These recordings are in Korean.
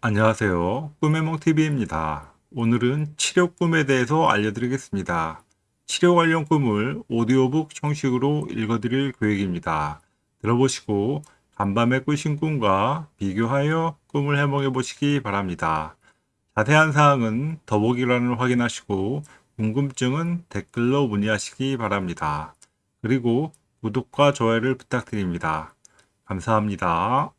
안녕하세요. 꿈의몽TV입니다. 오늘은 치료 꿈에 대해서 알려드리겠습니다. 치료 관련 꿈을 오디오북 형식으로 읽어드릴 계획입니다. 들어보시고 간밤에 꾸신 꿈과 비교하여 꿈을 해몽해 보시기 바랍니다. 자세한 사항은 더보기란을 확인하시고 궁금증은 댓글로 문의하시기 바랍니다. 그리고 구독과 좋아요를 부탁드립니다. 감사합니다.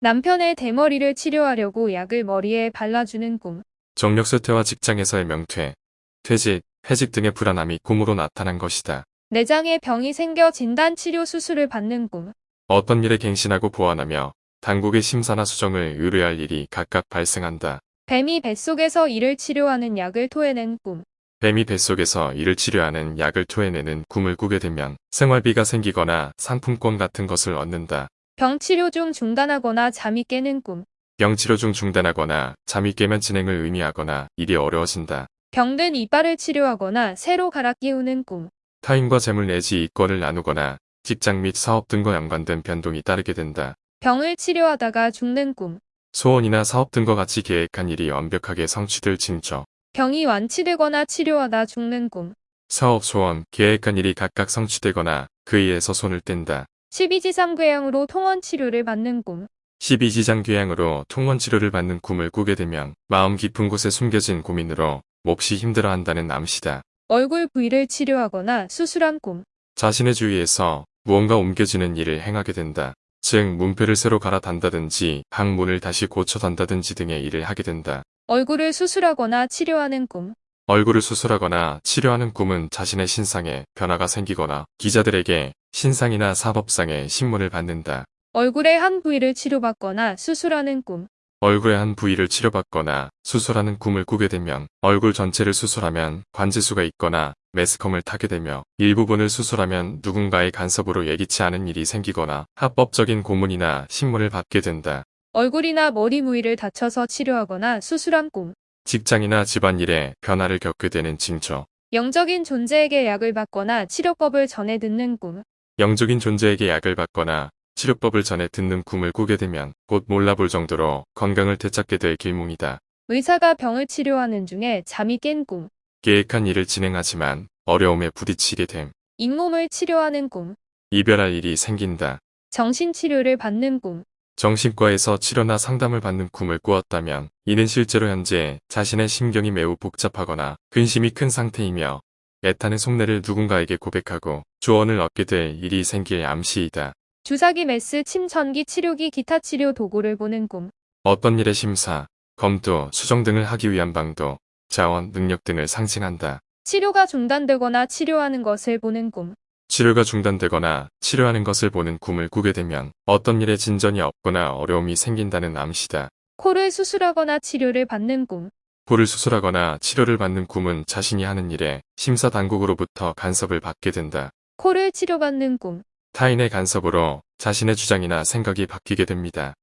남편의 대머리를 치료하려고 약을 머리에 발라주는 꿈. 정력쇠퇴와 직장에서의 명퇴, 퇴직, 해직 등의 불안함이 꿈으로 나타난 것이다. 내장에 병이 생겨 진단 치료 수술을 받는 꿈. 어떤 일에 갱신하고 보완하며 당국의 심사나 수정을 의뢰할 일이 각각 발생한다. 뱀이 뱃속에서 이를 치료하는 약을 토해낸 꿈. 뱀이 뱃속에서 이를 치료하는 약을 토해내는 꿈을 꾸게 되면 생활비가 생기거나 상품권 같은 것을 얻는다. 병 치료 중 중단하거나 잠이 깨는 꿈. 병치료 중 중단하거나 잠이 깨면 진행을 의미하거나 일이 어려워진다. 병든 이빨을 치료하거나 새로 갈아 끼우는 꿈. 타인과 재물 내지 이권을 나누거나 직장 및 사업 등과 연관된 변동이 따르게 된다. 병을 치료하다가 죽는 꿈. 소원이나 사업 등과 같이 계획한 일이 완벽하게 성취될 징조. 병이 완치되거나 치료하다 죽는 꿈. 사업 소원, 계획한 일이 각각 성취되거나 그 일에서 손을 뗀다. 12지상궤양으로 통원 치료를 받는 꿈. 12지장 귀향으로 통원 치료를 받는 꿈을 꾸게 되면 마음 깊은 곳에 숨겨진 고민으로 몹시 힘들어한다는 암시다. 얼굴 부위를 치료하거나 수술한 꿈. 자신의 주위에서 무언가 옮겨지는 일을 행하게 된다. 즉 문패를 새로 갈아 단다든지 방문을 다시 고쳐 단다든지 등의 일을 하게 된다. 얼굴을 수술하거나 치료하는 꿈. 얼굴을 수술하거나 치료하는 꿈은 자신의 신상에 변화가 생기거나 기자들에게 신상이나 사법상의 신문을 받는다. 얼굴의 한 부위를 치료받거나 수술하는 꿈. 얼굴의 한 부위를 치료받거나 수술하는 꿈을 꾸게 되면 얼굴 전체를 수술하면 관제수가 있거나 매스컴을 타게 되며 일부분을 수술하면 누군가의 간섭으로 예기치 않은 일이 생기거나 합법적인 고문이나 신문을 받게 된다. 얼굴이나 머리 부위를 다쳐서 치료하거나 수술한 꿈. 직장이나 집안일에 변화를 겪게 되는 징조. 영적인 존재에게 약을 받거나 치료법을 전해 듣는 꿈. 영적인 존재에게 약을 받거나 치료법을 전해 듣는 꿈을 꾸게 되면 곧 몰라볼 정도로 건강을 되찾게 될 길몽이다. 의사가 병을 치료하는 중에 잠이 깬 꿈. 계획한 일을 진행하지만 어려움에 부딪히게 됨. 잇몸을 치료하는 꿈. 이별할 일이 생긴다. 정신치료를 받는 꿈. 정신과에서 치료나 상담을 받는 꿈을 꾸었다면 이는 실제로 현재 자신의 심경이 매우 복잡하거나 근심이 큰 상태이며 애타는 속내를 누군가에게 고백하고 조언을 얻게 될 일이 생길 암시이다. 주사기 메스 침 전기 치료기 기타 치료 도구를 보는 꿈. 어떤 일의 심사, 검토, 수정 등을 하기 위한 방도, 자원, 능력 등을 상징한다. 치료가 중단되거나 치료하는 것을 보는 꿈. 치료가 중단되거나 치료하는 것을 보는 꿈을 꾸게 되면 어떤 일에 진전이 없거나 어려움이 생긴다는 암시다. 코를 수술하거나 치료를 받는 꿈. 코를 수술하거나 치료를 받는 꿈은 자신이 하는 일에 심사 당국으로부터 간섭을 받게 된다. 코를 치료받는 꿈. 타인의 간섭으로 자신의 주장이나 생각이 바뀌게 됩니다.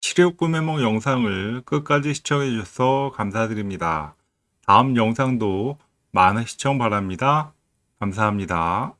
치료 꿈의 몽 영상을 끝까지 시청해 주셔서 감사드립니다. 다음 영상도 많은 시청 바랍니다. 감사합니다.